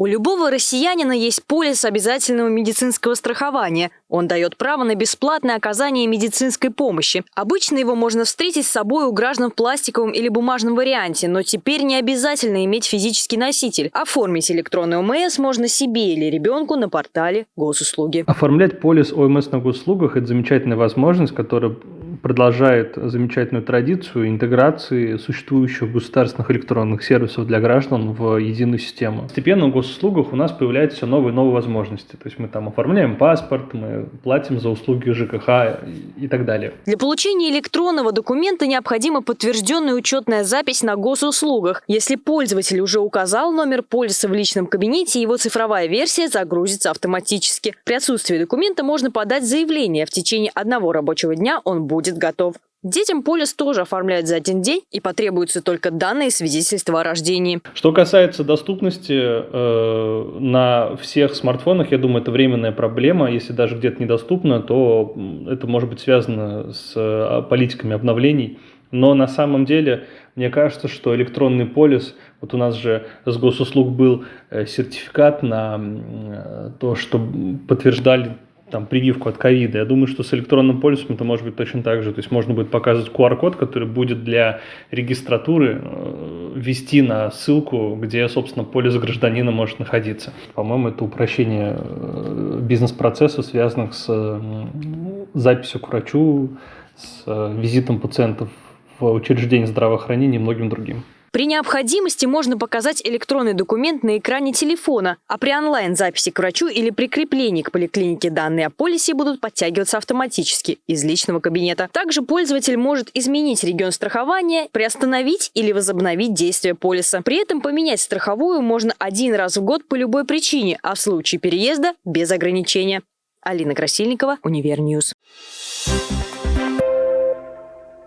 У любого россиянина есть полис обязательного медицинского страхования. Он дает право на бесплатное оказание медицинской помощи. Обычно его можно встретить с собой у граждан в пластиковом или бумажном варианте, но теперь не обязательно иметь физический носитель. Оформить электронный ОМС можно себе или ребенку на портале госуслуги. Оформлять полис ОМС на госуслугах – это замечательная возможность, которая продолжает замечательную традицию интеграции существующих государственных электронных сервисов для граждан в единую систему. Постепенно в госуслугах у нас появляются все новые и новые возможности. То есть мы там оформляем паспорт, мы платим за услуги ЖКХ и так далее. Для получения электронного документа необходима подтвержденная учетная запись на госуслугах. Если пользователь уже указал номер полиса в личном кабинете, его цифровая версия загрузится автоматически. При отсутствии документа можно подать заявление. В течение одного рабочего дня он будет готов. Детям полис тоже оформляют за один день и потребуются только данные свидетельства о рождении. Что касается доступности э, на всех смартфонах, я думаю, это временная проблема. Если даже где-то недоступно, то это может быть связано с э, политиками обновлений. Но на самом деле, мне кажется, что электронный полис, вот у нас же с госуслуг был э, сертификат на э, то, что подтверждали там, прививку от ковида. Я думаю, что с электронным полисом это может быть точно так же. То есть можно будет показывать QR-код, который будет для регистратуры э, ввести на ссылку, где, собственно, полис гражданина может находиться. По-моему, это упрощение э, бизнес-процессов, связанных с записью к врачу, с э, визитом пациентов в учреждение здравоохранения и многим другим. При необходимости можно показать электронный документ на экране телефона, а при онлайн-записи к врачу или прикреплении к поликлинике данные о полисе будут подтягиваться автоматически из личного кабинета. Также пользователь может изменить регион страхования, приостановить или возобновить действие полиса. При этом поменять страховую можно один раз в год по любой причине, а в случае переезда – без ограничения. Алина Красильникова, Универньюз. Thank you